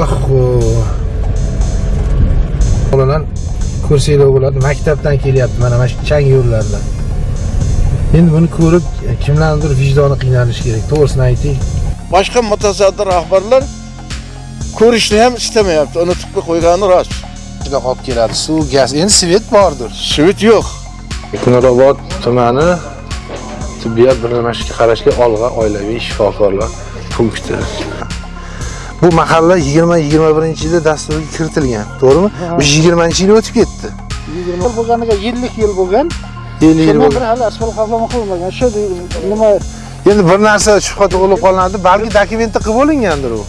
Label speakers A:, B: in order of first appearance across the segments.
A: oho bolalar ko'rsanglar bo'ladi maktabdan kelyapti mana mana shu chang yo'llardan endi buni ko'rib kimlarnidir vijdoni qiynalishi kerak to'g'risini ayting.
B: Boshqa mutasaddi rahbarlar ko'rishni ham istamayapti unutib qo'ygani rost.
A: Juda olib keladi suv gaz endi svet bordir.
B: Svet yo'q.
A: Nurobod tumani tibbiyot birlamashga qarashli Olg'a oilaviy shifokorlar punkti. Bu mahalla 20-21-yilda dasturga kiritilgan, to'g'rimi? Bu 20-yil o'tib ketdi.
C: 20 yil bo'lganiga 50 yil bo'lgan.
A: 50 yil
C: bir hali asfalt qaplama qilinmagan shu nima
A: Endi bir narsa shubha tug'ilib qolinadi, balki dokumentda qilib bo'lingandir u.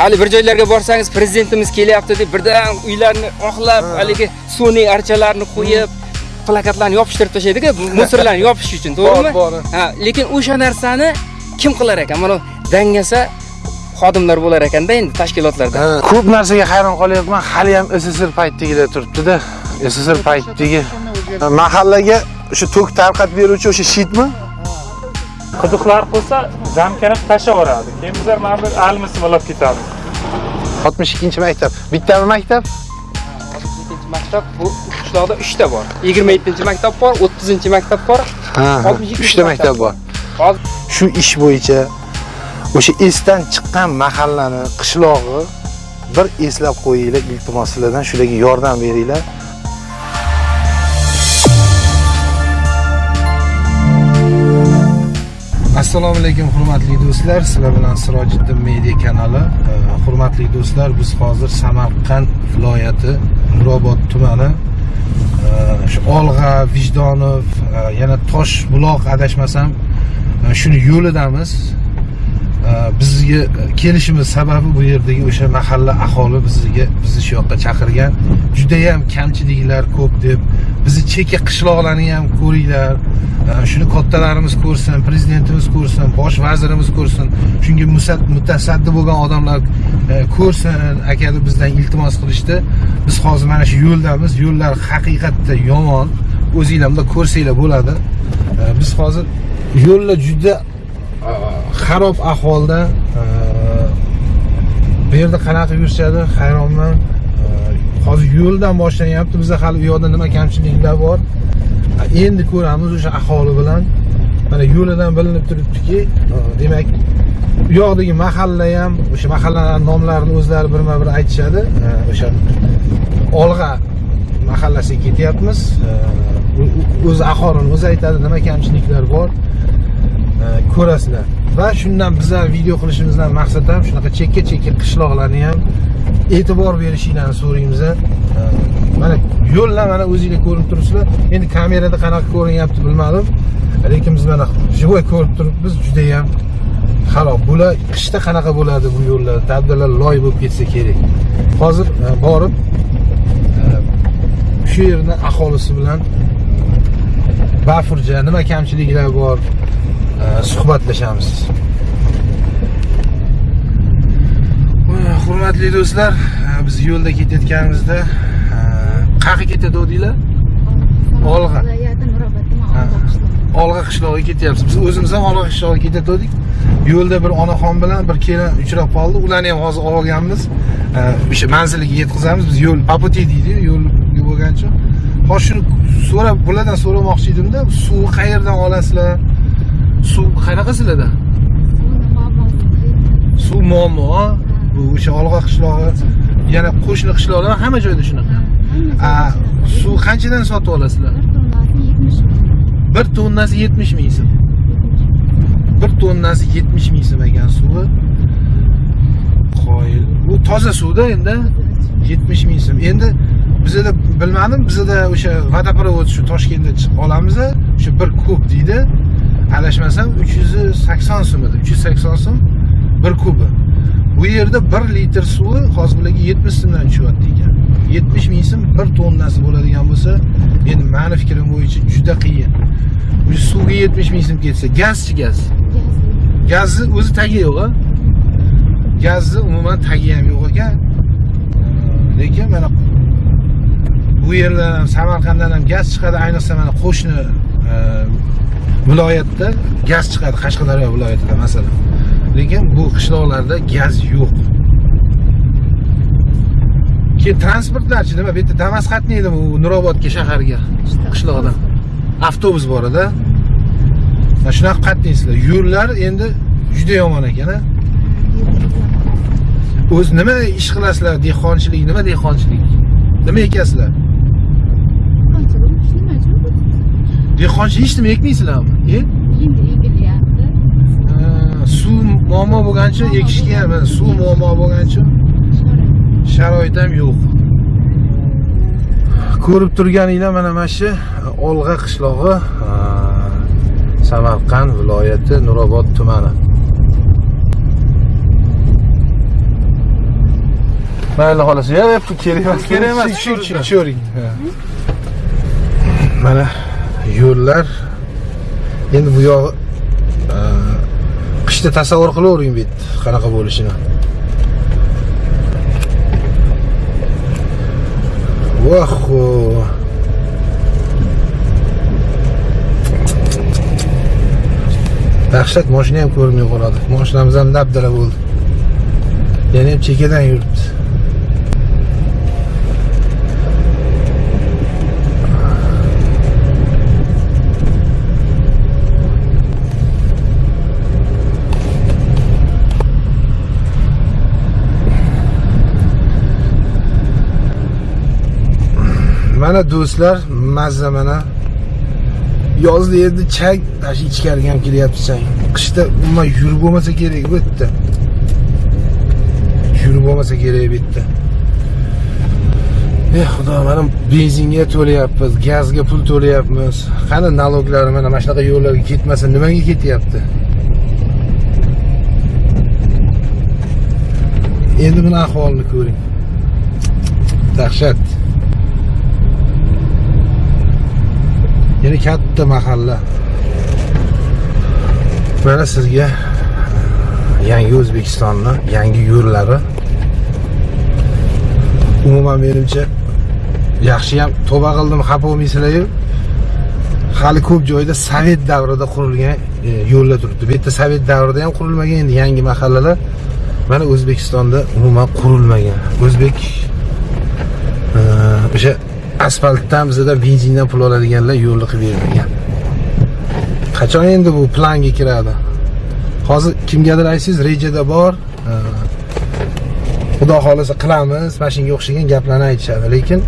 D: hali bir joylarga borsangiz prezidentimiz kelyapti deb birdan uylarni oqlab haligi sun'iy archalarni qo'yib plakatlarni yopishtirib tashlaydiku musorlarni yopish uchun to'g'rimi? Ha lekin o'sha narsani kim qilar ekan? Mana dangasa xodimlar bo'lar ekanda endi tashkilotlarda
A: Ko'p narsaga hayron qolyapman. Hali ham SSR paytdagilar turibdi-da. SSR paytdagi mahallaga o'sha tok tarqatib beruvchi o'sha shitmi?
E: qiziqlar qilsa zamkani tashlab yuboradi keyin bizlar mana bir almisini olib ketamiz
A: 62 maktab. Bittami maktab?
D: 62 maktab bu qishloqda 3 ta bor 27 maktab bor 30 maktab bor
A: Ha,
D: 62
A: 3 ta maktab bor.
D: hozir
A: Shu ish bo'yicha o'sha esdan chiqqan mahallani, qishlog'i bir eslab qo'yinglar, iltimos sizlardan shularga yordam beringlar. Assalomu alaykum hurmatli do'stlar. Sizlar bilan Sirojiddin media kanali. Hurmatli do'stlar, biz hozir Samarqand viloyati Nurobod tumani shu Olg'a, Vijdonov, yana e, yana Toshbuloq adashmasam e, shuni yo'lidamiz. Bizga kelishimiz sababi bu yerdagi o'sha mahalla aholi bizga bizni shu yoqqa chaqirgan. Juda ham kamchiliklar ko'p deb bizni chekka qishloqlarni ham ko'ringlar. Shuni kattalarimiz ko'rsin, prezidentimiz ko'rsin, bosh vazirimiz ko'rsin. Shunga mutasaddi bo'lgan odamlar e, ko'rsin, aka deb bizdan iltimos qilishdi. Biz hozir mana shu yo'ldamiz. Yo'llar haqiqatda yomon. O'zingizlar ko'rsanglar bo'ladi. Biz hozir yo'llar juda xarob ahvolda e, bu yerda qanaqa yurishadi hayronman. E, hozir yo'ldan boshlanyapti bizda hali u yoqda nima kamchiliklar bor. E, endi ko'ramiz o'sha aholi bilan. Mana yo'lidan bilinib turibdiki demak u yoqdagi mahalla ham o'sha mahallalarni nomlarini o'zlari birma bir aytishadi o'sha olg'a mahallasiga ketyapmiz. O'zi aholini o'zi aytadi nima kamchiliklar bor. Ko'rasizlar. Va shundan bizlar video qilishimizdan maqsad ham shunaqa chekka chekka qishloqlarni ham e'tibor berishinglarni so'raymiz mana yo'llar mana o'zinglar ko'rib turibsizlar. Endi kamerada qanaqa ko'rinyapti bilmadim. Lekin biz mana живой ko'rib turibmiz judayam xarob bular qishda qanaqa bo'ladi bu yo'llar dabdalar loy bo'lib ketsa kerak. Hozir e, borib e, shu yerni aholisi bilan bafurja nima kamchiliklar bor? Suhbatlashamiz. Hurmatli do'stlar e, biz yo'lda ketayotganimizda e, qayerga ketayotgandinglar Olg'a.
F: Olg'a. Qishlog'i.
A: olg'a qishlog'iga ketyapmiz biz o'zimiz ham olg'a qishlog'iga ketayotgandik yo'lda bir onaxon bilan bir kelin uchrab qoldi. Ularni ham hozir olganmiz. O'sha manziliga yetkazamiz. Biz yo'l по пути deydi yo'lga bo'lgancha. Hozir shuni so'rab bulardan so'ramoqchi edimda suvni qayerdan olasizlar suv qanaqa sizlarda suv muammo bu o'sha olg'a qishlog'i yana qo'shni qishloqlar hamma joyda shunaqa. Suv qanchadan sotib olasizlar?
F: Bir tonnasi 70
A: bir tonnasi 70
F: ming.
A: so'm bir tonnasi 70 ming so'm ekan suvi. Qoyil. Bu toza suvda endi 70 ming so'm endi bizada bilmadim bizada o'sha vodoprovod shu toshkentda olamiz o'sha bir kub deydi adashmasam 380 so'm edi 380 so'm bir kubi. Bu yerda 1 litr suvi hozir bularga 70 so'mdan tushyapti ekan. 70 ming so'm bir tonnasi bo'ladigan bo'lsa endi mani fikrim bo'yicha juda qiyin. Bu suvga 70 ming so'm ketsa gazchi gaz? Gazni o'zi tagi yo'q a gazni umuman tagi ham yo'q ekan lekin mana bu yerdan ham samarqanddan ham gaz chiqadi ayniqsa mana qo'shni viloyatda gaz chiqadi qashqadaryo viloyatida masalan. Lekin bu qishloqlarda gaz yo'q. Keyin transportlarchi nima bu yerda damas qatnaydimi u nurobodga shaharga qishloqdan. Avtobus bor edi. Mana shunaqa qatnaysizlar yo'llar endi juda yomon ekan a? O'zi nima ish qilasizlar? Dehqonchilik nima dehqonchilik? Nima ekasizlar dehqonchilik hech nima ekmaysizlarmi e
F: Endi ekilyapti.
A: Suv muammo bo'lgancha ekishga mana suv muammo bo'lgancha sharoit ham yo'q ko'rib turganinglar mana mana shu olg'a qishlog'i samarqand viloyati nurobod tumani mayli xolos ya kerak emas kerak emas tushuring mana yo'llar. Endi bu yog'i e, qishda tasavvur qilavering bu yerda qanaqa bo'lishini. Vaho dahshat moshina ham ko'rinmay qoladi. Moshinamiz ham dabdala bo'ldi. Yana ham chekkadan yuribdi. Mana do'stlar mazza mana. Yozda endi chang tash ichkariga ham kelyapti chang. Qishda umuman yurib bo'lmasa kerak bu yerda. Yurib bo'lmasa kerak bu yerda. Ey xudo mana benzinga to'layapmiz gazga pul to'layapmiz. Qani naloglari mana mana shunaqa yo'llarga ketmasa nimaga ketyapti? Endi buni ahvolini ko'ring. Dahshat. Yana katta mahalla. Mana sizga yangi o'zbekistonni yangi yo'llari. Umuman menimcha yaxshi ham tavba qildim xafa bo'lmaysizlar hali ko'p joyda sovet davrida qurilgan e, yo'llar turibdi. Bu yerda sovet davrida ham qurilmagan endi yangi mahallalar mana o'zbekistonda umuman qurilmagan. O'zbek e, o'sha asfaltdan bizadan benzindan pul oladiganlar yo'lni qilib bermagan qachon endi bu planga kiradi? Hozir kimgadir aytsangiz rejada bor. Xudo xohlasa qilamiz mana shunga o'xshagan gaplarni aytishadi lekin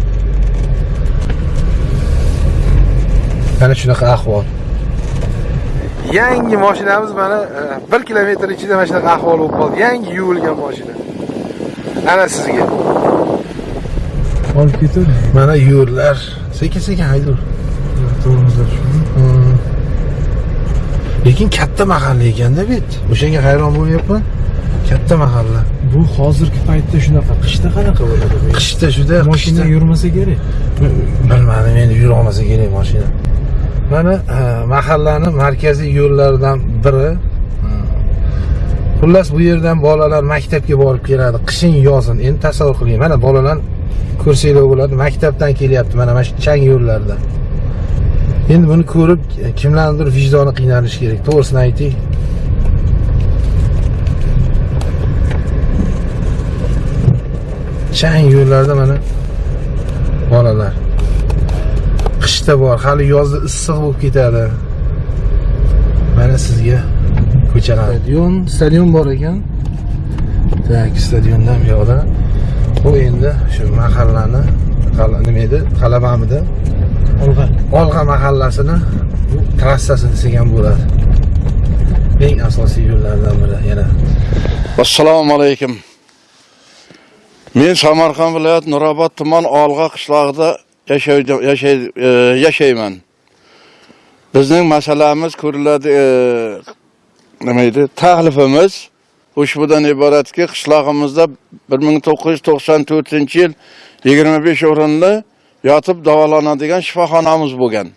A: mana shunaqa ahvol. Yangi mashinamiz mana e, bir kilometr ichida mana shunaqa ahvol bo'lib qoldi. Yangi yuvilgan mashina. Ana sizga.
G: Olib ketadi
A: mana yo'llar. Sekin sekin haydur Hmm. lekin katta mahalla ekanda bu yerda o'shanga hayron bo'lyapman katta mahalla.
G: Bu hozirgi paytda shunaqa qishda qanaqa bo'ladi
A: qishda juda qishda-
G: yurmasa kerak.
A: Bilmadim endi yurolmasa kerak mashina. Mana mahallani markaziy yo'llaridan biri. Xullas bu yerdan bolalar maktabga borib keladi. Qishin yozin endi tasavvur qiling. Mana bolalar ko'rsanglar bo'ladi maktabdan kelyapti mana mana shu chang yo'llarda endi buni ko'rib kimlarnidir vijdoni qiynalishi kerak. To'g'risini ayting. Chang yo'llarda mana bolalar. Qishda bor hali yozda issiq bo'lib ketadi. Mana sizga ko'chalar. Stadion stadion bor ekan. Tak stadiondan bu yoqda bu endi shu mahallani nima edi? Qalabamidi
G: olg'a.
A: Olg'a mahallasini bu trassasi desak ham bo'ladi. Eng asosiy yo'llardan biri yana.
B: Assalomu alaykum. Men samarqand viloyat nurobod tuman olg'a qishlog'ida e, yashayman. Bizning masalamiz ko'riladi e, nima edi? Taklifimiz ushbudan iboratki qishlog'imizda 1994 yil 25 o'rinli yotib davolanadigan shifoxonamiz bo'lgan.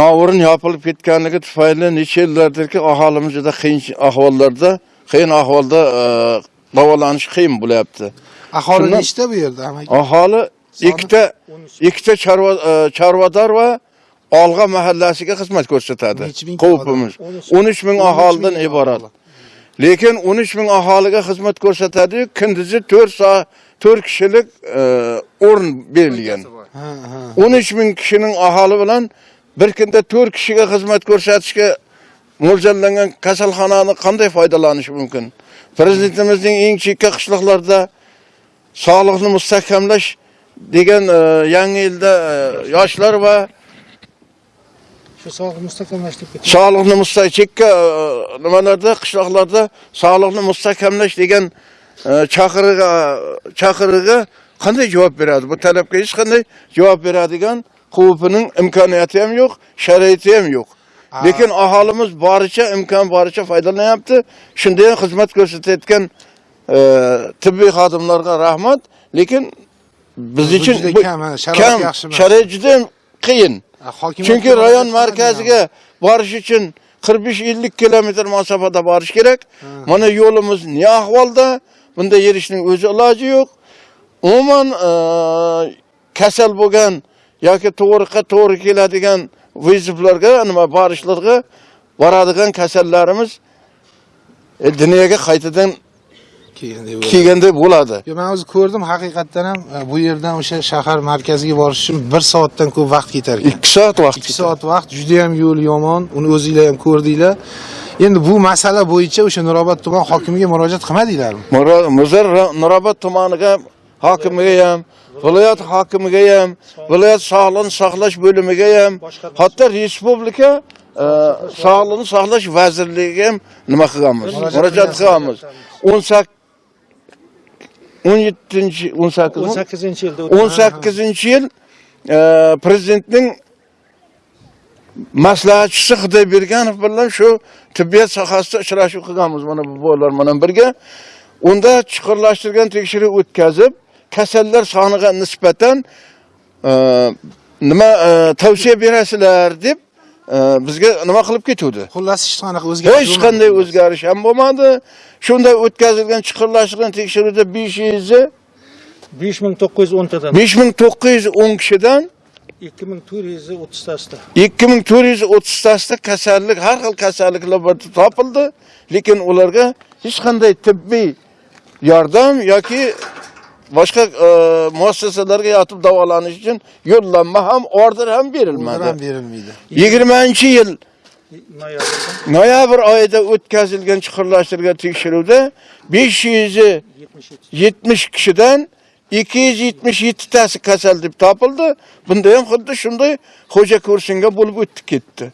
B: Novurin yopilib ketganligi tufayli necha yillardirki aholimiz juda qiyin ahvollarda qiyin ahvolda e, davolanish qiyin bo'lyapti.
A: Aholi nechta bu yerda
B: aholi ikkita ikkita chorva e, chorvador va olg'a mahallasiga xizmat ko'rsatadi.
A: Ming
B: qovupimiz 13 ming aholidan iborat lekin 13 ming aholiga xizmat ko'rsatadi kunduzi 4 soat 4 kishilik e, o'rin berilgan.
A: Ha, ha.
B: 13 ming kishining aholi bilan bir kunda 4 kishiga xizmat ko'rsatishga mo'ljallangan kasalxonani qanday foydalanish mumkin? Prezidentimizning eng chekka qishloqlarda sog'liqni mustahkamlash degan e, yangi yilda e, yoshlar va
C: Shu sog'liqni mustahkamlash deb
B: sog'liqni mustahkam chekka e, nimalarda qishloqlarda sog'liqni mustahkamlash degan e, chaqirig'iga chaqirig'iga qanday javob beradi? Bu talabga hech qanday javob beradigan quvining imkoniyati ham yo'q, sharoiti ham yo'q. Lekin aholimiz boricha imkon boricha foydalanyapti. Shunda ham xizmat ko'rsatayotgan e, tibbiy xodimlarga rahmat. Lekin biz uchun
A: kam, ha, sharoit
B: juda qiyin. Chunki rayon markaziga borish uchun 45-50 kilometr masofada borish kerak. Mana yo'limiz ne ahvolda? Bunda yerishning o'zi iloji yo'q. Umuman e, kasal bo'lgan yoki to'g'riqa to'g'ri keladigan viziflarga nima borishlarga boradigan kasallarimiz e, dunyoga qaytadan
A: Keyin deb o'yladim.
B: kelganda bo'ladi.
A: Yo, men o'zi ko'rdim haqiqatdan ham e, bu yerdan o'sha shahar markaziga borish uchun 1 soatdan ko'p vaqt ketar ekan.
B: 2 soat vaqt.
A: 2 soat vaqt juda ham yo'l yomon. Uni o'zingizlar ham ko'rdinglar. Endi bu masala bo'yicha o'sha Nurobod tuman hokimiga murojaat qilmadinglarmi?
B: Muzar Nurobod tumaniga hokimiga ham, viloyat hokimiga ham, viloyat sog'liqni saqlash bo'limiga ham, hatto respublika e, sog'liqni saqlash vazirligiga ham nima qilganmiz? Murojaat qilganmiz. 18 17 18 mi?
C: 18-yilda
B: 18 yil e, prezidentning maslahatchisi Xudoyberganov bilan shu tibbiyot sohasida uchrashuv qilganmiz mana bu bolalar bilan birga. Unda chuqurlashtirgan tekshiruv o'tkazib, kasallar soniga nisbatan e, nima e, tavsiya berasizlar deb bizga nima qilib ketuvdi.
A: Xullas hech qanaqa o'zgarish
B: Hech qanday o'zgarish ham bo'lmadi. Shunda o'tkazilgan chuqurlashtirgan tekshiruvda 500
C: 5910 tadan
B: 5910 kishidan
C: 2430 tasida.
B: 2430 tasida kasallik, har xil kasalliklar topildi, lekin ularga hech qanday tibbiy yordam yoki boshqa e, muassasalarga yotib davolanish uchun yo'llanma ham, order ham berilmadi.
A: ham berilmaydi.
B: 20-yil
C: Noyabrda
B: noyabr oyida o'tkazilgan chuqurlashtirilgan tekshiruvda 570 kishidan 277 tasi kasal deb topildi. Bunda ham xuddi shunday xo'ja ko'rsinga bo'lib o'tib ketdi.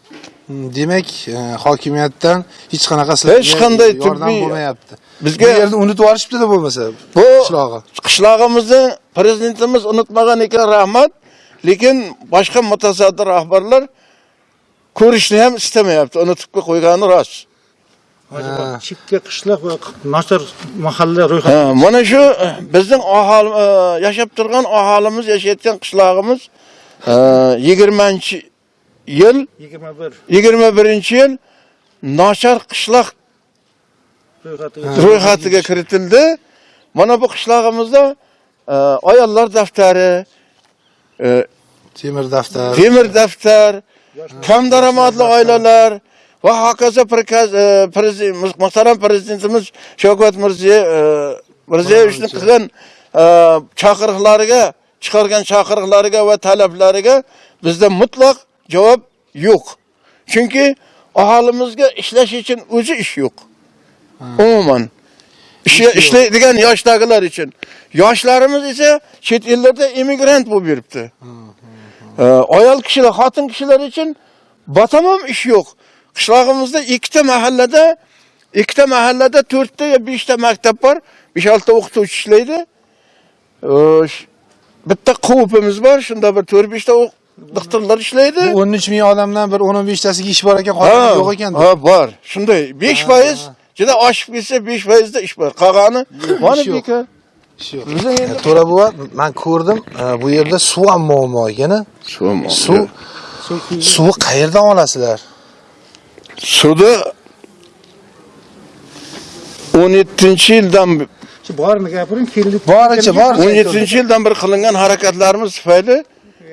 A: Demak, e, hokimiyatdan hech qanaqa
B: Hech qanday
A: yordam bo'lmayapti.
B: Bizga
A: Bu yerni unutib yuborishibdi-da bo'lmasa.
B: bu
A: qishlog'i.
B: qishlog'imizni prezidentimiz unutmagan ekan rahmat. Lekin boshqa mutasaddi rahbarlar ko'rishni ham istamayapti. Unutib qo'ygani rost.
C: Chekka qishloq va nochar mahalla ro'yxat
B: Ha, mana shu e, bizning aholi e, yashab turgan aholimiz yashayotgan qishlog'imiz e, 20 yil
C: 21
B: 21 yil nochar qishloq
C: ro'yxati
B: ro'yxatiga kiritildi. Mana bu qishlog'imizda e, ayollar daftari, e,
A: Temir daftar.
B: temir daftar, kam daromadli oilalar va hokazo e, prezident muhtaram prezidentimiz Shavkat Mirziyoyev Mirziyoyevning qilgan chaqiriqlariga, chiqargan chaqiriqlariga va talablariga bizda mutlaq javob yo'q. Chunki aholimizga ishlash uchun o'zi ish yo'q. Umuman Ish- ishlaydigan yoshdagilar uchun. Yoshlarimiz esa chet ellarda emigrant bo'lib yuribdi. Ayol kishilar, xotin kishilar uchun batamom ish yo'q. Qishlog'imizda ikkita mahallada, ikkita mahallada 4 ta yo 5 ta maktab bor, 5-6 ta o'qituvchi ishlaydi. Bitta quvupimiz bor, shunda bir 4-5 ta doktorlar ishlaydi.
A: Bu 13 ming odamdan bir 10-15 tasiga ish bor ekan, qolgani yo'q ekan.
B: Ha, bor. Shunday 5% juda oshib ketsa 5% da ish bor. Qolgani mana endi
A: To'ra buva, men ko'rdim, e, bu yerda suv ham muammo ekan. Suv suvni qayerdan olasizlar?
B: Suvda 17 yildan
C: Shu borini gapiring, keldik.
A: Boricha bor.
B: 17 yildan bir qilingan harakatlarimiz tufayli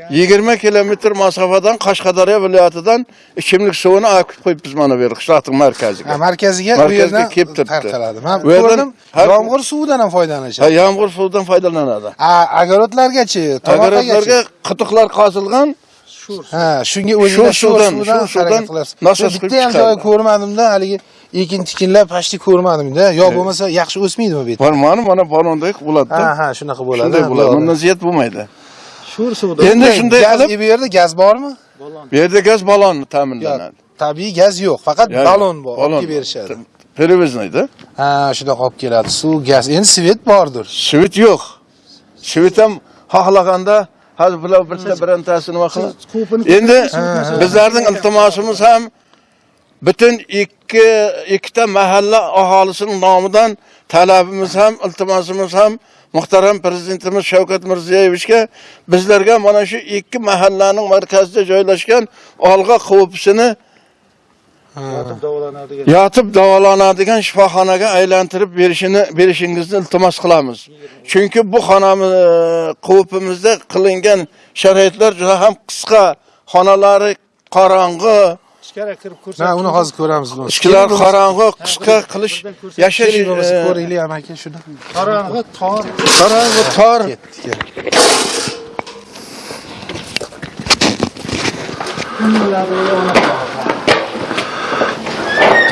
B: 20 kilometr masofadan Qashqadaryo viloyatidan ichimlik suvini olib qo'yib biz mana bu yer qishloqning markaziga.
A: Ha, markaziga u
B: Markazga
A: yerdan
B: kelib turibdi.
A: Men ko'rdim, yomg'ir suvidan ham
B: Ha,
A: foydalanishadi.
B: yomg'ir suvidan foydalanadi.
A: A, огородlargachi,
B: Agarotlarga
A: tomoqlargachi.
B: quduqlar qazilgan,
A: Ha, shunga o'zida
B: Shu suvdan,
A: suvdan
B: shu suvdan nasos
A: Men
B: qilib
A: bitta ham
B: chiqadi.
A: joy ko'rmadimda, haligi ekin tikinlar pashti ko'rmadimda. Yo bo'lmasa yaxshi o'smaydimi bu yerda?
B: Var mana mana balondek bo'ladi-da.
A: Ha, ha, shunaqa bo'ladi.
B: Shunday
A: ha,
B: bo'ladi. Bundan ziyat bo'lmaydi.
G: Sho'r suvda
B: Endi shunday
A: gaz
B: qilib
A: bu yerda gaz bormi?
B: bu yerda gaz balon
A: Yo'q.
B: ta'minlanadi.
A: Tabiiy gaz yo'q, faqat balon bor,
B: balon.
A: olib berishadi.
B: Pereviznoyda.
A: Ha, shunday olib keladi. Suv, gaz. Endi svet bordir.
B: Svit yo'q. Svit ham xohlaganda hozir bular bitta birontasini nima qiladi. Endi bizlarning iltimosimiz ham butun ikki ikkita mahalla aholisining nomidan talabimiz ham iltimosimiz ham muhtaram prezidentimiz Shavkat Mirziyoyevichga bizlarga mana shu ikki mahallaning markazida joylashgan olg'a
G: davolanadigan
B: yotib davolanadigan shifoxonaga aylantirib berishini berishingizni iltimos qilamiz. Chunki bu xonamiz quvupimizda qilingan sharoitlar juda ham qisqa, xonalari qorong'i,
G: ichkari kirib ko'rsak
A: Ha, uni hozir ko'ramiz.
B: ichkilar qorong'i, qisqa qilish yashash e,
A: ko'raylik amaki shuni.
G: qorong'i tor
B: qorong'i tor
A: Ketdik. keling.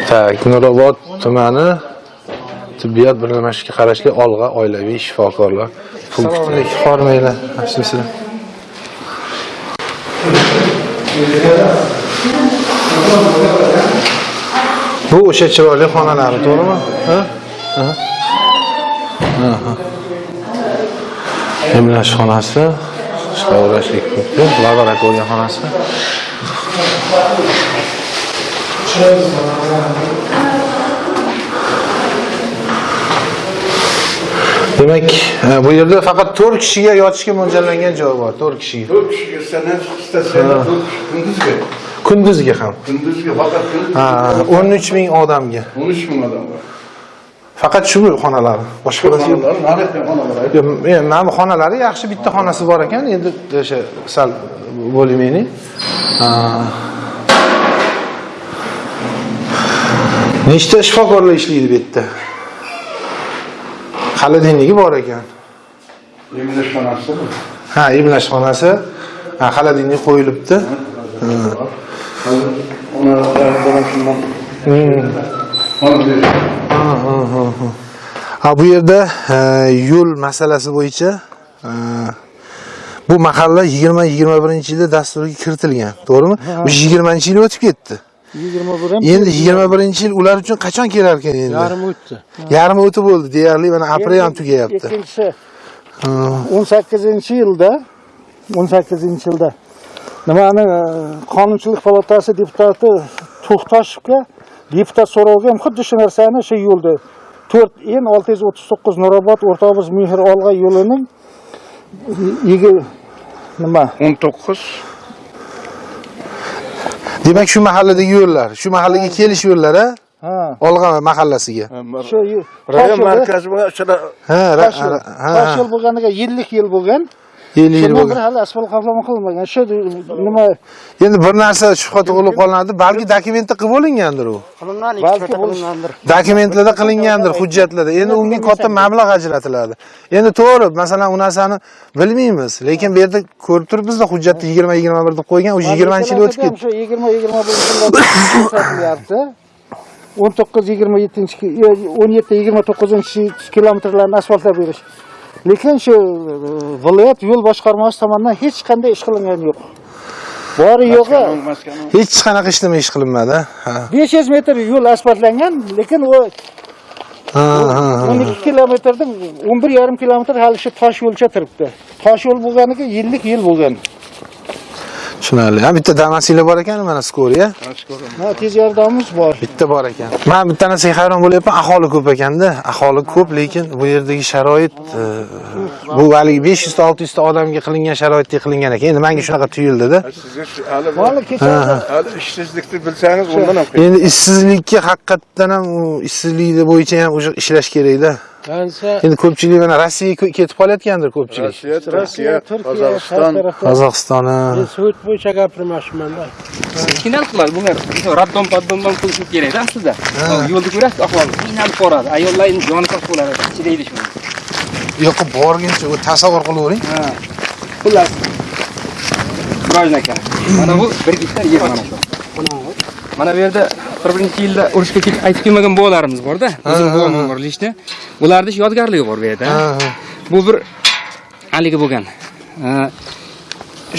A: Tak, Nurobod tumani tibbiyot birlamasiga qarashli Olg'a oilaviy shifokorlar. Assalomu alaykum, hormanglar. Yaxshimisizlar? Bu o'sha chiroyli xonalari, to'g'rimi? Emlash xonasi, punkti, laboratoriya xonasi. Demak, e, bu yerda faqat 4 kishiga yotishga mo'ljallangan joy bor, 4 kishiga.
B: 4 kishiga sanat istatsanglar kunduzgi.
A: Kunduzgi ham.
B: Kunduzgi faqat.
A: Ha, 13 ming odamga.
B: 13 ming odam bor.
A: Faqat shu xonalar. Boshqa narsa yo'q.
B: Xonalar, mana bu xonalar.
A: Yo'q, endi mana bu xonalari yaxshi bitta xonasi bor ekan, endi o'sha sal bo'limini. Nechta shifokorlar ishlaydi bu yerda? Xolodilnigi bor ekan.
B: Emlash xonasi.
A: Ha, emlash xonasi. Ha, xolodilnik qo'yilibdi. Ha, bu yerda e, yo'l masalasi bo'yicha e, bu mahalla 20-21-yilda dasturga kiritilgan, to'g'rimi? Bu 20-yil o'tib ketdi.
G: 21 ham
A: Endi 21-yil ular uchun qachon kelar ekan endi?
G: yarim o'tdi
A: Yarmi o'tib bo'ldi, deyarli mana aprel ham tugayapti.
G: ikkinchisi 18 yilda 18 yilda nimani e, qonunchilik palatasi deputati to'xtashevga deputat so'rovga ham xuddi shu narsani shu yo'lda 4 n 639 nurobod o'rtoqmiz mehr olg'a yo'lining yigi- nima?
B: 19
A: Demak, shu mahalladagi yo'llar, shu mahallaga kelish yo'llari
G: ha.
A: Olg'a mahallasiga.
G: shu
B: rayon markazi bilan shuna
A: Ha,
G: tosh yo'l
A: ha,
G: tosh yo'l bo'lganiga yillik yil bo'lgan
A: 50 yil
G: shundan
A: bo'lgan.
G: bir hali asfalt qoplama qilinmagan shu nima
A: Endi bir narsa shubha tug'ilib qoladi, balki dokumentda qilib bo'lingandir u.
G: balki bo'lingandir
A: Dokumentlarda qilingandir, hujjatlarda. Endi unga katta mablag' ajratiladi. Endi to'g'ri, masalan, u narsani bilmaymiz, lekin bu yerda ko'rib turibmiz-da, hujjatda 20-21 deb qo'ygan, u 20 yil o'tib ketdi.
G: Shu 20 20 ko'rsatilyapti. 19 27 17 29 kilometrlarni asfaltlab berish. Lekin shu e, viloyat yo'l boshqarmasi tomonidan hech qanday ish qilingan yo'q. Bori yo'g'i
A: Hech qanaqa ishlama ish qilinmadi. Ha.
G: 500 metr yo'l asfaltlangan, lekin u
A: Ha, ha, ha.
G: 12 kilometrdan 11,5 kilometr hali shu tosh yo'lcha turibdi. Tosh yo'l bo'lganiga yillik yil bo'lgan.
A: Tushunarli. Ha, bitta damasinglar bor ekan, mana skoriya.
G: Ha, tez yordamimiz bor.
A: Bitta bor ekan. Men bitta narsaga hayron bo'lyapman, aholi ko'p ekanda. Aholi ko'p, lekin bu yerdagi sharoit e, bu haligi 500 ta 600 ta odamga qilingan sharoitda qilingan ekan. Endi menga shunaqa tuyuldida.
G: Hali kecha
B: hali ishsizlikni bilsangiz undan ham
A: Endi ishsizlikka haqiqatdan ham u ishsizlikni bo'yicha ham o'sha ishlash kerakda. Endi ko'pchilik mana rossiyaga ketib qolayotgandir ko'pchilik.
B: Rossiya, Turkiya, Qozog'iston.
C: har tarafda.
A: qozog'iston ha.
C: sovet bo'yicha gapirmoqchimanda
D: qiynalib qoladi bular raddom paddom ham qilish kerakda aslida yo'lda ko'rasiz ahvol qiynalib ayollar endi joni sog' bo'ladi chidaydi
A: bu yoqqa borguncha u tasavvur qilavering
D: Ha. xullas Murojan aka mana bu bir gektar yer mana shu mana bu yerda bir birinchi yilda urushga ketib qaytib kelmagan bolalarimiz borda. O'zim buvim umrlishdi ularni yodgorligi bor bu yerda. Bu bir haligi bo'lgan.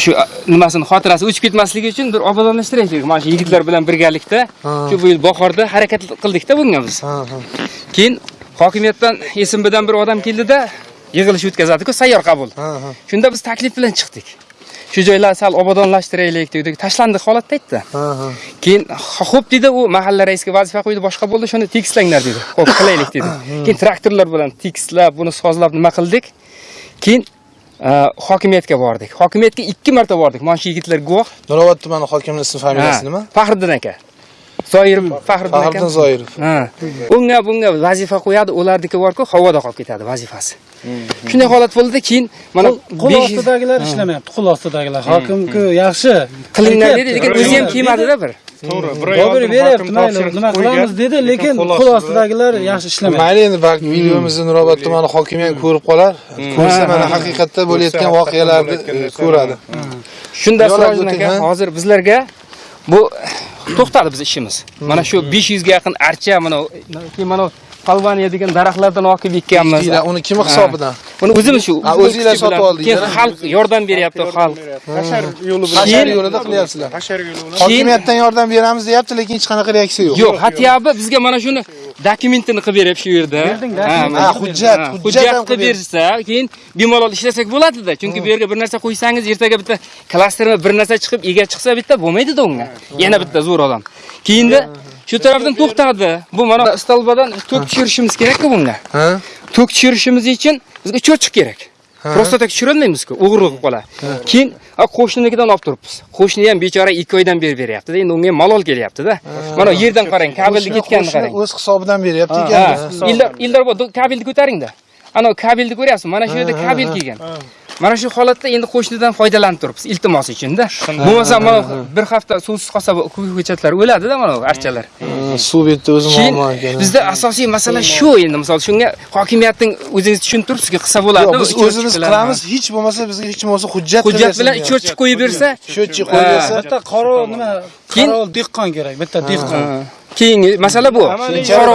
D: Shu nimasini xotirasi o'chib ketmasligi uchun bir obodonlashtiraylik. Mana shu yigitlar bilan birgalikda shu bu yil bahorda harakat qildikda bunga biz. Keyin hokimiyatdan SMBdan bir odam keldida yig'ilish o'tkazadiku sayyor qabul. Shunda biz taklif bilan chiqdik shu joylarni sal obodonlashtiraylik dedik tashlandiq holatda aytdi. Keyin xo'p dedi u mahalla raisiga vazifa qo'ydi boshqa bo'ldi shuni tekislanglar dedi. Ho'p qilaylik dedi. Keyin traktorlar bilan tekislab buni sozlab nima qildik? Keyin e, hokimiyatga bordik. Hokimiyatga ikki marta bordik. Mana shu yigitlar guvoh.
A: Nurobod tumani hokimini ismi familiyasi nima?
D: Faxriddin aka zoirov faxriddin aka
A: faxriddin zoirov.
D: Ha. Unga bunga vazifa qo'yadi, ularniki bor-ku, havoda qolib ketadi vazifasi. Shunday holat bo'ldi keyin mana
C: qo'l
D: 500
C: ostidagilar ishlamayapti qo'l ostidagilar. Hokimku yaxshi.
D: Qilinglar dedi, lekin o'zi ham kelmadida bir.
E: to'g'ri bir
C: beryapti mayli nima qilamiz dedi lekin qo'l ostidagilar yaxshi ishlamayapti
A: mayli endi balki videomizni nurobod tumani hokimi ham ko'rib qolar. Ko'rsa mana haqiqatda bo'layotgan voqealarni ko'radi.
D: Shunda Sirojin
A: o'ting,
D: aka hozir bizlarga bu to'xtadi biz ishimiz. Mana shu 500 ga yaqin archa mana keyin mana Palvaniya degan daraxtlardan olib ekkanmiz.
A: Uni kim hisobidan.
D: Buni o'zimiz shu
A: Ha, o'zinglar sotib oldinglar,
D: Keyin xalq yordam beryapti, xalq.
E: hashar yo'li bilan
A: hashar yo'lida qilyapsizlar.
E: Hashar yo'li bilan.
A: Hokimiyatdan yordam beramiz deyapti lekin hech qanaqa reaksiya yo'q.
D: Yo'q, hatyobi bizga mana shuni dokumentini qilib beryapti shu yerda. Ha,
A: hujjat hujjat
D: qilib bersa, keyin bemalol ishlasak bo'ladida. Chunki bu yerga bir narsa qo'ysangiz, ertaga bitta klasterma bir narsa chiqib, ega chiqsa bitta bo'lmaydi-da unga. Yana bitta zo'r odam. Keyinda shu tarafdan to'xtadi. Bu mana stolbadan tok tushirishimiz kerak-ku bunga.
A: ha
D: Tok tushirishimiz uchun bizga cho'chiq kerak. Prosta tak tushirolmaymiz-ku, o'g'irlik qilib qoladi. Keyin qo'shninikidan olib turibmiz. Qo'shni ham bechora 2 oydan beri beryapti-da. Endi unga ham malol kelyapti-da. Mana yerdan qarang, kabelni ketganini qarang.
A: o'z hisobidan beryapti ekan
D: Ildar kabelni ko'taringda. Ana kabelni ko'ryapsizmi? Mana shu yerda kabel kelgan. Mana shu holatda endi qo'shnidan foydalanib turibmiz iltimos uchun-da. Bo'lmasa mana bir hafta suvsiz qolsa bu ko'chatlar o'ladi-da mana bu archalar.
A: suv betda o'zi muammo ekan.
D: bizda asosiy masala shu endi. Misol shunga hokimiyatning o'zingiz tushunib turibsizki qilsa bo'ladi.
A: biz o'zimiz qilamiz hech bo'lmasa bizga hech bo'lmasa hujjat
D: Hujjat bilan cho'chib qo'yib bersa,
A: sho'chi qo'yib bersa
C: bitta qorovul nima? Qorovul dehqon kerak bitta dehqon
D: keyingi masala bu.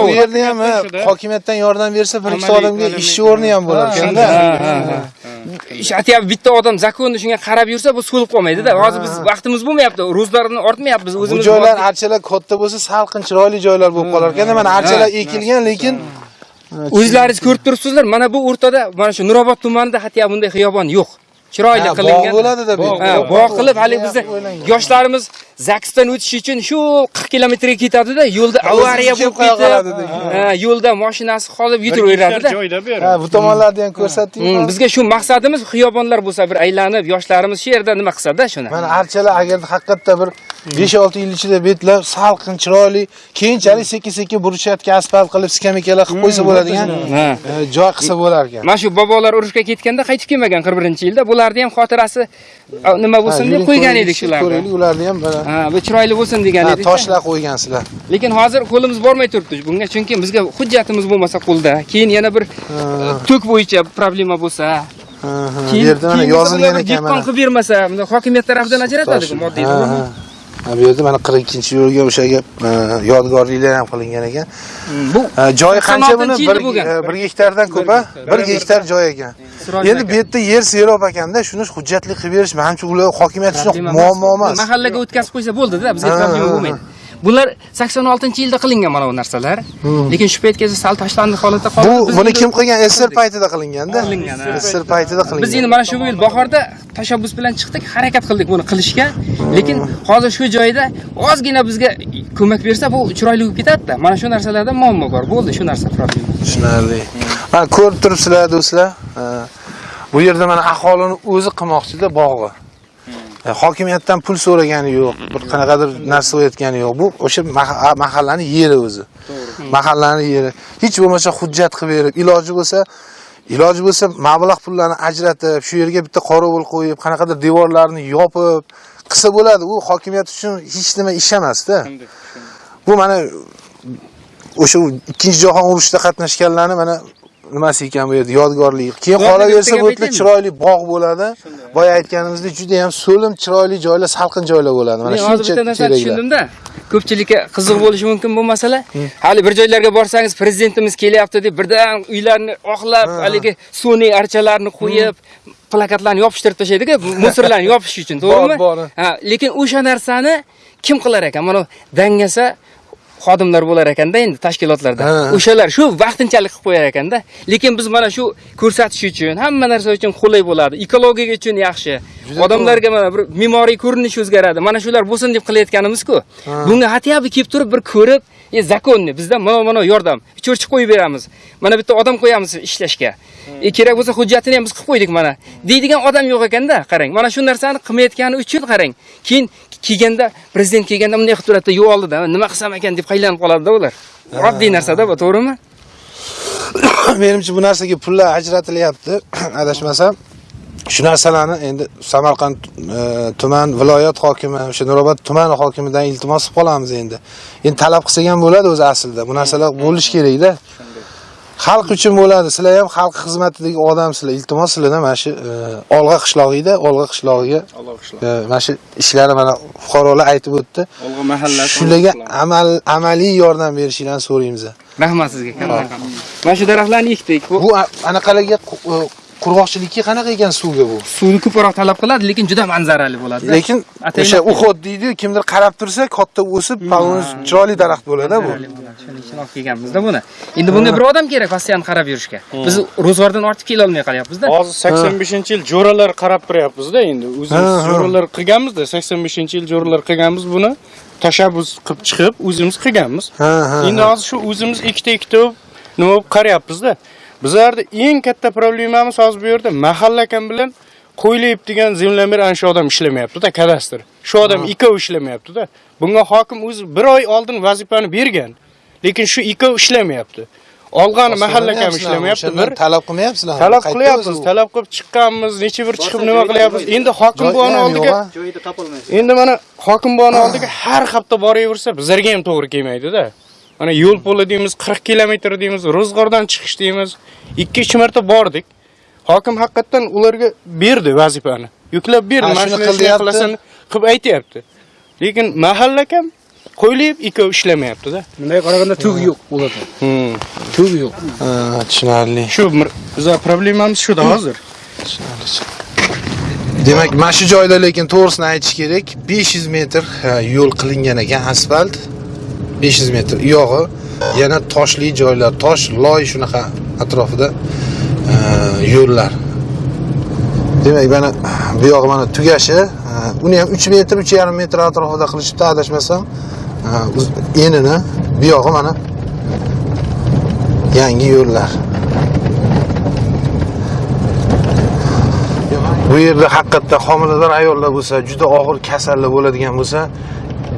A: Bu yerda ham ha, hokimiyatdan yordam bersa bir ikkita odamga ish o'rni ham bo'lar ekanda
D: aytyapti bitta odam zakonni shunga qarab yursa bu so'lib qolmaydi-da. Hozir biz vaqtimiz bo'lmayapti. Ro'zlarni ortmayapmiz
A: bu
D: o'zimiz.
A: joylar archalar katta bo'lsa salqin chiroyli joylar bo'lib qolar ekanda mana archalar ekilgan lekin
D: O'zlaringiz ko'rib turibsizlar, mana bu o'rtada mana shu Nurobod tumanida hatto bunday xiyobon yo'q. Chiroyli qilingan.
A: bog' bo'ladida bu.
D: Bog' qilib hali bizni yoshlarimiz zaksdan o'tish uchun shu 40 kilometrga ketadi-da, yo'lda avariya bo'lib
A: qoladi
D: ha, yo'lda mashinasi qolib yutiraveradi-da.
A: ha, bu tomonlarni ham ko'rsatding
D: Hmm, bizga shu maqsadimiz xiyobonlar bo'lsa bir aylanib, yoshlarimiz shu yerda nima qilsa-da shuni.
A: mana archalar agar haqiqatda bir 5-6 yil ichida betlab salqin chiroyli keyinchalik sekin sekin burchakka asfalt qilib skameykalar qilib qo'ysa bo'ladigan
D: Ha.
A: e, joy qilsa bo'lar ekan
D: Mana shu bobolar urushga ketganda qaytib kelmagan 41-yilda. Bularni ham xotirasi nima bo'lsin deb qo'ygan edik shularni.
A: ko'raylik ularni ham mana
D: Ha, bu chiroyli bo'lsin degan
A: ha,
D: edik.
A: toshlar qo'ygansizlar.
D: Lekin hozir qo'limiz bormay turibdi bunga, chunki bizga hujjatimiz bo'lmasa qo'lda, keyin yana bir tok bo'yicha problema bo'lsa,
A: yerda mana yozilgan ekan
D: dehqon qilib bermasa, hokimiyat tarafidan ajratadi moddiy
A: bu yerda mana 42 yo'lga o'sha gap yodgorliklar ham qilingan ekan.
D: Bu
A: E, joyi qancha buni?
D: 86 yilda
A: bir
D: bo'lgan.
A: e, bir gektardan ko'p a bir gektar. joy ekan. Endi bu yerda yer serob ekanda shuni hujjatli qilib berish manimcha ular hokimiyat uchun muammo emas.
D: Mahallaga o'tkazib qo'ysa bo'ldi-da, bizga
A: ha,
D: bo'lmaydi. Bular 86-yilda qilingan mana bu narsalar. Lekin shu paytgacha sal tashlandi holatda qoldi.
A: bu
D: Biz
A: buni kim qilgan sr paytida qilinganda
D: Qilingan, ha.
A: sr paytida
D: Biz
A: qilingan
D: endi mana shu yil bahorda tashabbus bilan chiqdik, harakat qildik buni qilishga. Lekin hozir shu joyda ozgina bizga ko'mak bersa, bu chiroyli bo'lib ketadi-da. Mana shu narsalarda muammo bor. Bo'ldi shu narsa problema.
A: tushunarli mana ko'rib turibsizlar do'stlar Ha. bu yerda mana aholini o'zi qilmoqchida bog'i hokimiyatdan pul so'ragani yo'q bir qanaqadir narsa o'tgani yo'q. Bu o'sha maha- mahallani yeri o'zi. Mahallani yeri. Hech bo'lmasa hujjat qilib berib iloji bo'lsa iloji bo'lsa mablag' pullarni ajratib shu yerga bitta qorovul qo'yib qanaqadir devorlarni yopib qilsa bo'ladi. U hokimiyat uchun hech nima ish emasda. Bu mana o'sha ikkinchi jahon urushida qatnashganlarni mana nimasi ekan bu yerda yodgorlik keyin qolaversa bu yerda chiroyli bog' bo'ladi boya aytganimizdek juda ham so'lim chiroyli joylar salqin joylar bo'ladi mana shuncha
D: bitta narsani
A: teraklar
D: tushundimda. Ko'pchilikka qiziq bo'lishi mumkin bu masala. Hali bir joylarga borsangiz prezidentimiz kelyapti deb birdan uylarni oqlab, haligi sun'iy archalarni qo'yib, plakatlarni yopishtirib tashlaydi-ku, musorlarni yopish uchun, to'g'rimi?
A: Bor, bor.
D: Ha, lekin o'sha narsani kim qilar ekan? Mana dangasa xodimlar bo'lar ekanda endi tashkilotlarda.
A: Ha.
D: O'shalar shu vaqtinchalik qilib qo'yar ekanda. Lekin biz mana shu ko'rsatish uchun, hamma narsa uchun qulay bo'ladi. Ekologiya uchun yaxshi. Odamlarga mana bir me'moriy ko'rinish o'zgaradi. Mana shular bo'lsin deb qilayotganimiz-ku. Bunga hatyabi kelib turib bir ko'rib, e zakonni bizdan mana mana yordam. Cho'rchib qo'yib beramiz. Mana bitta odam qo'yamiz ishlashga. E kerak bo'lsa hujjatini ham biz qilib qo'ydik mana. Deydigan odam yo'q ekanda, qarang. Mana shu narsani qilmayotgani uchun qarang. Keyin kelganda prezident kelganda bunday qilib turadi, yo'q oldida nima qilsam ekan deb qaylanib qoladi-da ular. Oddiy narsa-da bu, to'g'rimi?
A: menimcha bu narsaga pullar ajratilyapti adashmasam. Shu narsalarni endi samarqand e, tuman viloyat hokimi o'sha nurobod tumani hokimidan iltimos qilib qolamiz endi. Endi talab qilsak ham bo'ladi o'zi aslida. Bu narsalar bo'lishi kerakda xalq uchun bo'ladi sizlar ham xalq xizmatidagi odamsizlar iltimos sizlardan mana shu e, olg'a qishlog'ida olg'a qishlog'iga e, mana shu ishlarni mana fuqarolar aytib o'tdi
D: Olg'a mahalla.
A: shularga amal amaliy yordam berishinglarni so'raymiz
D: Rahmat sizga. kattakon. Mana shu daraxtlarni ekdik. Bu
A: anaqalarga e, qurg'oqchilikka qanaqa ekan suvga bu?
D: Suvni ko'proq talab qiladi, lekin juda manzarali bo'ladi.
A: lekin o'sha uxod deydi kimdir qarab tursa katta o'sib palon chiroyli daraxt bo'ladi bu.
D: Shuning uchun olib kelganmizda buni. Endi bunga bir odam kerak pastiyan qarab yurishga. Biz ro'zg'ordan ortib kela olmay qolyapmiz-da.
H: hozir 85 yil jo'ralar qarab turyapmizda endi. O'zimiz jo'ralar qilganmizda 85 yil jo'ralar qilganmiz buni. Tashabbus qilib chiqib o'zimiz qilganmiz. Endi hozir shu o'zimiz ikkita ikkita bo'lib nima bo'lib qaryapmizda bizlarda eng katta problemamiz hozir bu yerda mahalla kam bilan qo'ylayib degan zemlyamer ana shu odam ishlamayapti-da kadastr. Shu odam ikkovi ishlamayapti-da. Bunga hokim o'zi bir oy oldin vazifani bergan lekin shu ikkovi ishlamayapti. Olgani mahalla kam ishlamayapti bir
A: talab qilmayapsizlar
H: talab qilyapmiz talab qilib chiqqanmiz necha bir chiqib nima qilyapmiz. Endi hokim buvani oldiga endi mana hokim buvani oldiga har hafta boraversa bizlarga ham to'g'ri kelmaydi-da mana yo'l po'li deymiz 40 kilometr deymiz ro'zg'ordan chiqish deymiz. 2-3 marta bordik. Hokim haqiqatdan ularga berdi vazifani. Yuklab berdi mana
A: shuni
H: qilasan. Qilib aytyapti. Lekin mahalla kam qo'ylayib ikkovi ishlamayapti-da.
C: Bunday qaraganda tug yo'q bo'ladi
H: Hmm.
C: tug yo'q.
A: Ha, tushunarli.
H: Shu bizlar problemamiz shuda hozir.
A: Demak mana shu joyda lekin to'g'risini aytish kerak. 500 metr yo'l qilingan ekan asfalt 500 metr u yog'i yana toshli joylar tosh loy shunaqa atrofida e, yo'llar. Demak mana bu yog'i mana tugashi e, uni ham 3 metr 3,5 metr atrofida qilishibdi adashmasam e, enini bu yog'i mana yangi yo'llar. Bu yerda haqiqatda homilador ayollar bo'lsa juda og'ir kasallar bo'ladigan bo'lsa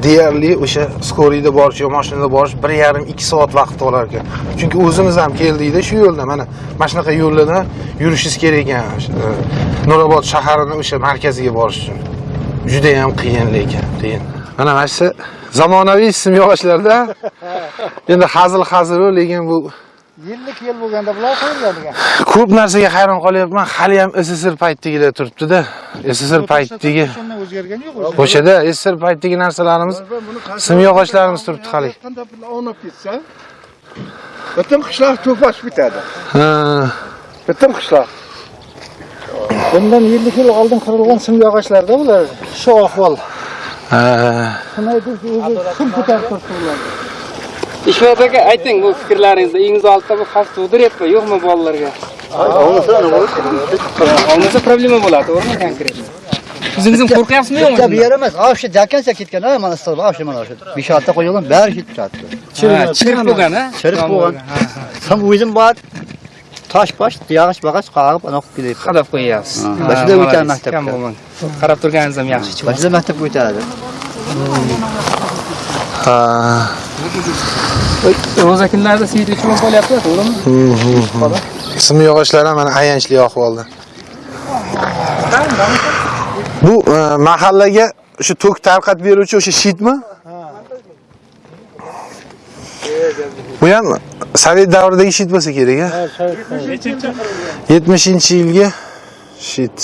A: deyarli o'sha skoriyda borish yo mashinada borish bir yarim ikki soat vaqt olar ekan. Chunki o'zimiz ham keldikda shu yo'lda mana mana shunaqa yo'llarda yurishingiz kerak ekan. E, nurobod shaharini o'sha markaziga borish uchun. Juda ham qiyin lekin qiyin. Mana mana shu zamonaviy simyog'ochlarda endi hazil hazilu lekin bu
C: yillik yil bo'lganda bular qo'yilgan ekan
A: ko'p narsaga hayron qolyapman. Hali ham sssr paytidagilar turibdida. Sssr paytidagi
C: o'zgargani yo'q
A: o'shada sssr paytidagi narsalarimiz simyog'ochlarimiz turibdi hali.
I: qanday pulni olib ketsa butun qishloq to'pashib ketadi
A: Ha,
I: butun qishloq.
C: Bundan yillik yil oldin qurilgan simyog'ochlarda bular shu ahvol.
A: Ha.
C: shuni aytib o'zi kim ko'tarib turibdi
D: Ishmat aka, ayting bu fikrlaringizni. Uyingiz oldida bu xavf tug'diryapti, yo'qmi bolalarga? Olmasa problema bo'ladi, to'g'rimi konkret? O'zingiz ham qo'rqyapsizmi yo'qmi?
J: Bitta bu yer emas. Ha shu jakancha ketgan, ha mana stol, ha shu mana shu. Bishoatda qo'yilgan, bari ketib.
D: Ha, chirib bo'lgan, ha?
J: Chirib bo'lgan. Ham o'zim bor tosh bosh yog'och bag'och qog'ib anaqa kelib
D: qadab qo'yyapsiz
J: bashida
D: kam bo'lmadi qarab turganingiz ham yaxshi chiqdi
J: boshida maktabga o'tadi
A: ha
D: ro'za kunlarida svet o'chirib qo'yapti to'g'rimi?
A: Sim yog'ochlari ham mana ayanchli ahvolda bu e, mahallaga shu tok tarqatib beruvchi o'sha shitmi? Bu ham sovet davridagi shit bo'lsa kerak a yetmishinchi yilgi shit.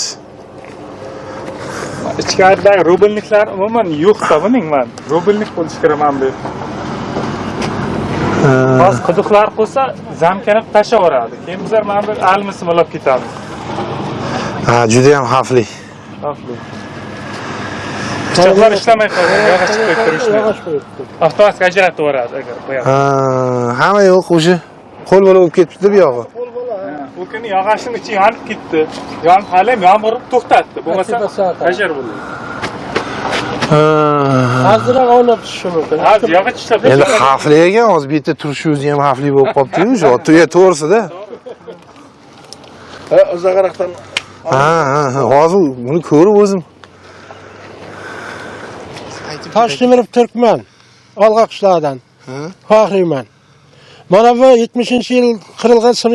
E: Ichkaridagi rubelniklar umuman yo'qda buning man. Rubelnik bo'lishi kerak mana bu hozir quduqlar qolsa zamkani tashlab yuboradi keyin bizlar mana bu almisini olib ketamiz
A: ha juda ham xavfli.
E: Xavfli pichoqlar ishlamay qolgan yog'och qo'yib turishdi avtomatik ajratib yuboradi agar qo'yadi
A: Ha, hamma yo'q o'sha. Qo'l bola bo'lib ketibdi bu yog'i.
E: Bu kuni yog'ochning ichi yonib ketdi. Yonib hali yomg'ir to'xtatdi. Bo'lmasa hajar bo'ladi
C: Azroq olib tushishi mumkin.
E: hozir yog'och ishlab
A: endi xavfli ekan hozir bu yerda turishi o'zi ham xavfli bo'lib qolibdiyu shu tuya to'g'risida
B: uzoqroqdan
A: ha ha ha hozir buni ko'rib o'zim
C: Toshtemirov Turkman. Olg'a qishlog'idan. Faxriyman. Mana bu 70-yil qirilgan sim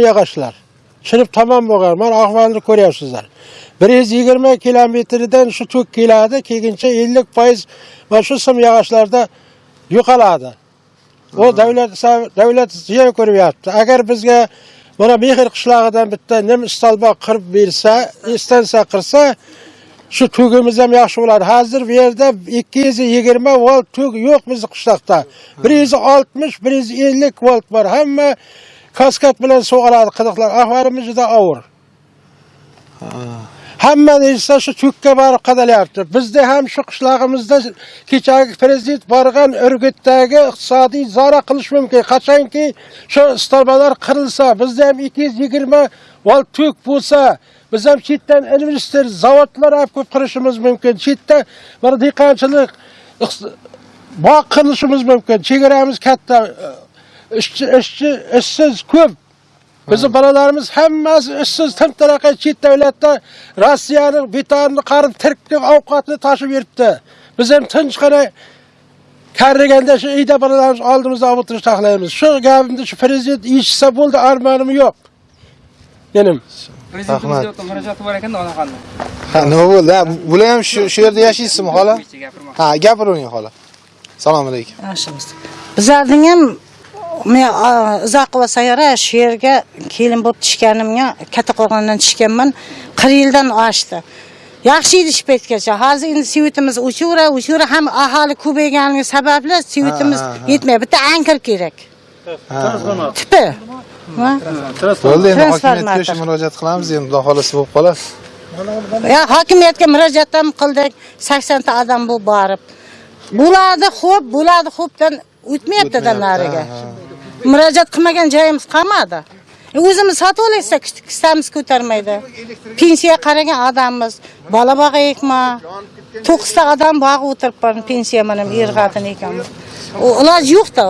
C: Chirib tamom bo'lgan. Mana ahvolni ko'ryapsizlar. 120 kilometrdan shu tok keladi, keyincha 50% mana shu sim yog'ochlarda yo'qoladi. O davlat davlat ziyon ko'ryapti. Agar bizga mana Mehr qishlog'idan bitta nim istalboq qirib bersa, istansiya qilsa, shu tugimiz ham yaxshi bo'ladi. Hozir bu yerda 220 volt tug yo'q bizning qishloqda. 160, 150 volt bor. Hamma kaskad bilan suv oladi qidiqlar. Ahvolimiz juda og'ir. Hamma esa shu tugga borib qadalyapti. Bizda ham shu qishlog'imizda kechagi prezident borgan Urgutdagi iqtisodiy zora qilish mumkin. Qachonki shu istalbalar qirilsa, bizda ham 220 volt tug bo'lsa, biz ham chetdan investor, zavodlar olib ko'p qurishimiz mumkin. Chetda bir dehqonchilik bog' qilishimiz mumkin. Ishchi ishchi ishsiz ko'p. Bizim balalarımız hammasi ishsiz timtaraqa chet davlatda Rossiyaning betonini qarib tirkib ovqatni tashib yuribdi. Biz ham tinchgina karriganda shu uyda balalarimiz oldimizda olib o'tirish taxlaymiz. Shu gapimni shu prezident eshitsa bo'ldi, armonim yo'q. Menim.
D: prezidentimizga murojaati bor ekanda onaxonni
A: ha nima bo'ldi ha bular ham shu shu yerda yashaysizmi xola ha gapiravering xola assalomu alaykum
K: Yaxshimiz. Bizlarning ham men a, uzoq qilib sayora shu yerga kelin bo'lib tushganimga katta qo'rg'ondan tushganman 40 yildan oshdi. Yaxshi edi shu paytgacha. Hozir endi svetimiz o'chura, o'chura ham aholi ko'payganligi sababli svetimiz yetmayapti. Bitta ankir kerak. Tipi.
A: Bo'ldi endi hokimiyatga o'sha murojaat qilamiz endi xudo xohlasa bo'lib qolar
K: Ya hokimiyatga murojaat ham qildik. 80 ta odam bu borib. Bo'ladi, xo'p, bo'ladi, xo'pdan o'tmayapti-da nariga. мұражат қылмаған жайымыз қалмады өзіміз сатып алайықса кісәміз көтермейді пенсия қараған адамбыз бала бағайық ма тоқста адам бағып отырып пенсия мінім ер қатын екеуміз олар жоқ та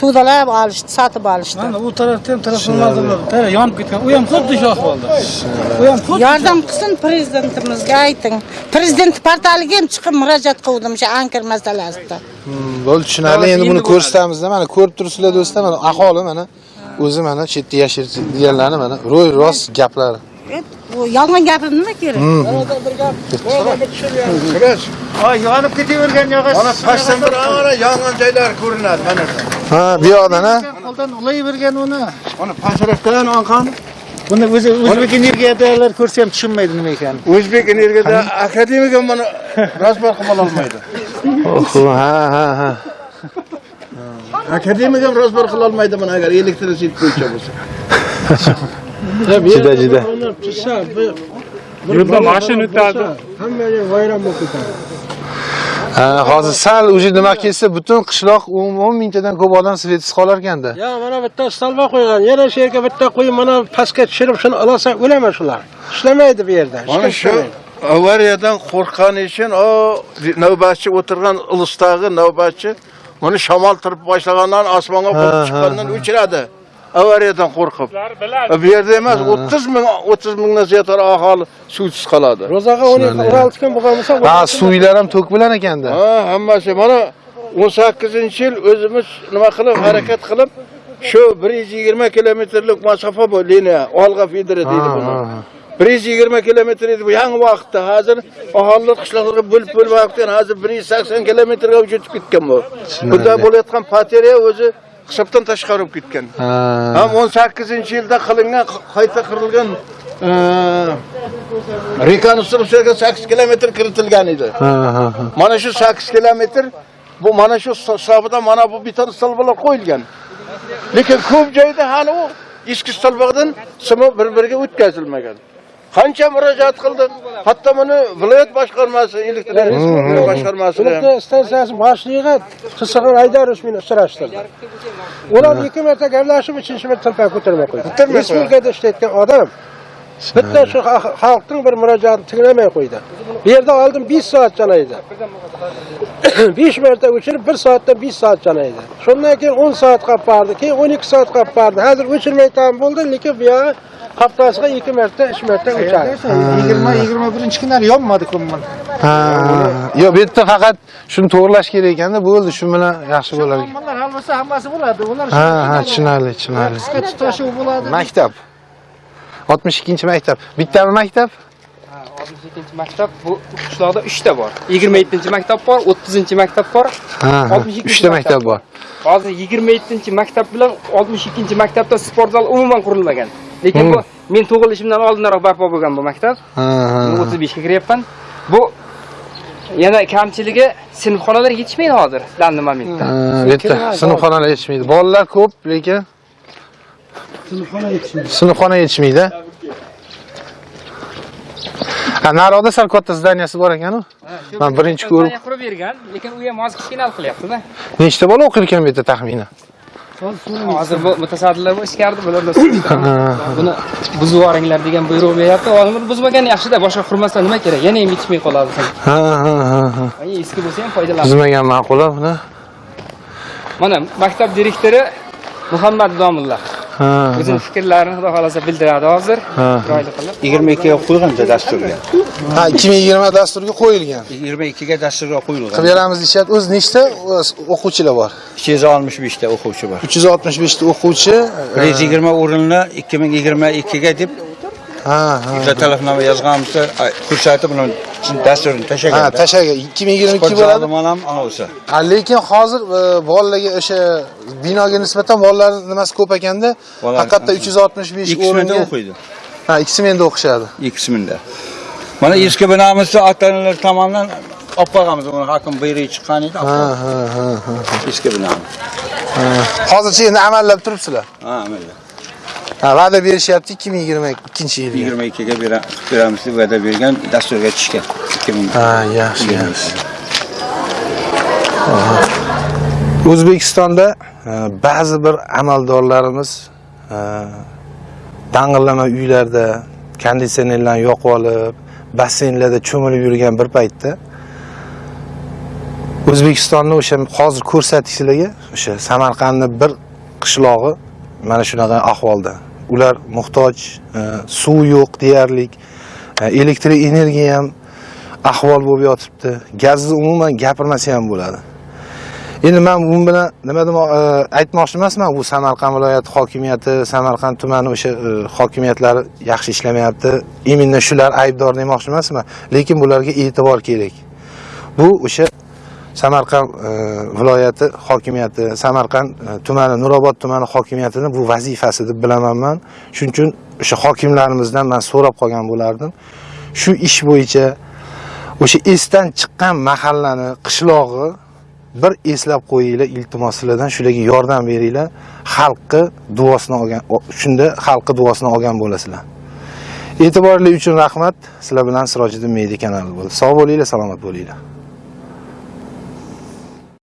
K: To'dalab olishdi, sotib olishdi.
C: u tarafda ham transformatorlar yonib ketgan. U ham xuddi shu ahvolda. U ham
K: Yordam qilsin prezidentimizga ayting. Prezident portaliga ham chiqib murojaat qildim o'sha ankir masalasida.
A: Hmm, bo'ldi tushunarli endi buni ko'rsatamizda mana ko'rib turibsizlar do'stlar mana aholi mana o'zi mana chetda yashaydiganlarni mana ro'y rost gaplari
K: yolg'on gapim nima kerak?
I: Ay yonib ketavergan yog'och. Mana pastdan bir ana yongan joylar ko'rinadi mana.
A: ha bu yoqdan ha
C: qo'ldan ulayvergan uni.
I: Mana pastroqdan oqqan
C: Buni o'zi o'zbek energiyadagilar ko'rsa ham tushunmaydi nima ekan.
I: O'zbek energiyada akademik ham mana rasbar qila olmaydi.
A: Oho, ha ha ha
I: Akademik ham rasbar qila olmaydi mana agar elektrisitet bo'yicha bo'lsa.
A: juda juda
E: yo'lda mashina o'tadi
C: Hamma joy vayron bo'lib ketadi.
A: Hozir sal уже nima kelsa butun qishloq 10 mingtadan ko'p odam svetsiz qolar ekanda
C: Ya mana bitta stalba qo'ygan. Yana shu yerga bitta qo'yib mana pastga tushirib shuni olasan o'laman shular. Ishlamaydi bu yerda.
B: Mana shu avariyadan qo'rqqani uchun o navbatchi o'tirgan ilishdagi navbatchi mana shamol turib boshlagandan osmonga chiqqandan o'chiradi. Avariyadan qo'rqib. Bu yerda emas 30 ming 30 mingdan ziyod aholi suvsiz qoladi.
C: ro'zaga 16 kun bo'lgan bo'lsa
A: ha suvlar ham to'k bilan ekanda
B: Ha, hammasi. Mana 18-yil o'zimiz nima qilib harakat qilib shu 120 kilometrlik masofa bu liniya olg'a fideri deydi buni. 120 kilometr edi bu yangi vaqtda. Hozir aholilar qishloqlarga bo'lib bo'lib hozir 180 kilometrga o'tib ketgan bu. Bunda bo'layotgan pateriya o'zi hisobdan tashqari bo'lib ketgan. Ham 18-yilda qilingan qayta qurilgan e, rekonstruksiyaga 8 kilometr kiritilgan edi. Mana shu 8 kilometr bu mana shu hisobidan mana bu beton stolbalar qo'yilgan. Lekin ko'p joyda hali u eski stolbadan simi bir-biriga o'tkazilmagan. Qancha murojaat qildik. Hatto buni viloyat boshqarmasi, elektr energiya boshqarmasiga ham
C: elektr stansiyasi boshlig'iga Qisqaxon Aydarovich meni uchrashtirdi. Ular ikki marta gaplashib, uchinchi marta tilpani ko'tarmay qo'ydi. Respublikada ishlayotgan odam bitta shu xa- xalqning bir murojaatini tinglamay qo'ydi. Bu yerda oldin 5 soat chanaydi. 5 marta o'chirib 1 soatda 5 soat chanaydi. Shundan keyin 10 soat qolib bordi, keyin 12 soat qolib bordi. Hozir o'chirmay tam bo'ldi, lekin bu haftasiga 2 marta, 3 marta o'chadi.
G: 20-21 kunlari yonmadi ko'mman.
A: ha yo'q bu yerda faqat shuni to'g'irlash kerak ekanda bo'ldi shu bilan yaxshi bo'lar ekan
G: Muammolar hal bo'lsa hammasi bo'ladi. Ular
A: ha ha tushunarli tushunarli
G: qisqa tutashuv bo'ladi.
A: maktab 62 maktab bittami maktab
D: 62 maktab bu qishloqda 3 ta bor. 27 maktab bor, 30 maktab bor.
A: ha ha
D: 62
A: uchta maktab bor
D: Hozir 27 maktab bilan 62 maktabda sport zal umuman qurilmagan. Lekin bu men tug'ilishimdan oldinroq barpo bo'lgan bu maktab.
A: ha ha
D: Men 35 ga kiryapman. Bu yana kamchiligi sinfxonalar yetishmaydi hozir danli momentda.
A: yerda sinfxonalar yetishmaydi. Bolalar ko'p lekin sinfxona yetishmaydi. ha nariyoqda sal katta zdaniyasi bor ekanu? Man birinchi ko'rib
D: qurib bergan, lekin u ham hozir kichkina qilyapti-da.
A: nechta bola o'qir ekan bu yerda taxminan
D: Hozir bu mutasaddilar ichkarida bularda buni buzib yuboringlar degan buyruq beryapti. Buni buzmagan yaxshida, boshqa qurmasdan nima kerak? Yana ham yetishmay qoladi.
A: ha ha ha ha
D: Ay, eski bo'lsa ham foydalan.
A: buzmagan ma'qul buni
D: Mana maktab direktori Muhammad Domulla.
A: Ha
D: O'zining fikrlarini xudo xolasa bildiradi hozir.
A: Ha.
D: Chiroyli qilib.
J: 22 ga qo'ygan dasturga.
A: ha 2020 dasturga qo'yilgan
J: 22 ga dasturga qo'yilgan.
A: qilib beramiz deyishyapti o'zi nechta o'quvchilar bor
J: 265 ta o'quvchi bor.
A: 365 ta o'quvchi
J: 120 o'rinli 2022 ga deb
A: ha ha
J: bitta talabnoma yozganmiz. Ko'rsatib buni dasturni
A: ha
J: tashagan.
A: tashaga 2022 bo'ladi
J: Mana ham ana o'sha.
A: Ha, lekin hozir e, bolalarga o'sha binoga nisbatan bolalar nimasi ko'p ekanda haqiqatda 365
J: Ikki minda
A: o'ringa
J: o'qiydi.
A: ha ikki smenada o'qishadi
J: Ikki minda. Mana eski binamizni ota-onalar tomonidan olib qo'yganmiz. Uni hokim buyruq chiqqan edi.
A: ha ha ha ha
J: Eski binamiz.
A: hozircha endi amallab turibsizlar
J: Ha, mayli.
A: Ha va'da berishyapti 2022 yilga.
J: 22 ga bera- beramiz deb va'da bergan dasturga tushgan. 2000
A: ha yaxshi yaxshi. o'zbekistonda e, ba'zi bir amaldorlarimiz e, dang'illama uylarda konditsionerlarni yoqib olib basseynlarda cho'milib yurgan bir paytda o'zbekistonni o'sha hozir ko'rsatdik sizlarga o'sha samarqandni bir qishlog'i mana shunaqa ahvolda. Ular muhtoj e, suv yo'q deyarli e, elektr energiya ham ahvol bo'lib yotibdi. Gazni umuman gapirmasa ham bo'ladi. Endi man bu bilan nima demoq e, aytmoqchi emasman bu samarqand viloyati hokimiyati samarqand tumani o'sha hokimiyatlari yaxshi ishlamayapti. Именно shular aybdor demoqchi emasman. Lekin bularga e'tibor kerak. Bu o'sha samarqand e, viloyati hokimiyati samarqand e, tumani nurobod tumani hokimiyatini bu vazifasi deb bilaman man. Shuning uchun o'sha hokimlarimizdan man so'rab qolgan bo'lardim. Shu ish bo'yicha o'sha esdan chiqqan mahallani qishlog'i bir eslab qo'yinglar iltimos sizlardan shularga yordam beringlar. Xalqni duosini olgan shunda xalqni duosini olgan bo'lasizlar. E'tiborli uchun rahmat. Sizlar bilan sirojiddin media kanali bo'ldi. Sog' bo'linglar salomat bo'linglar.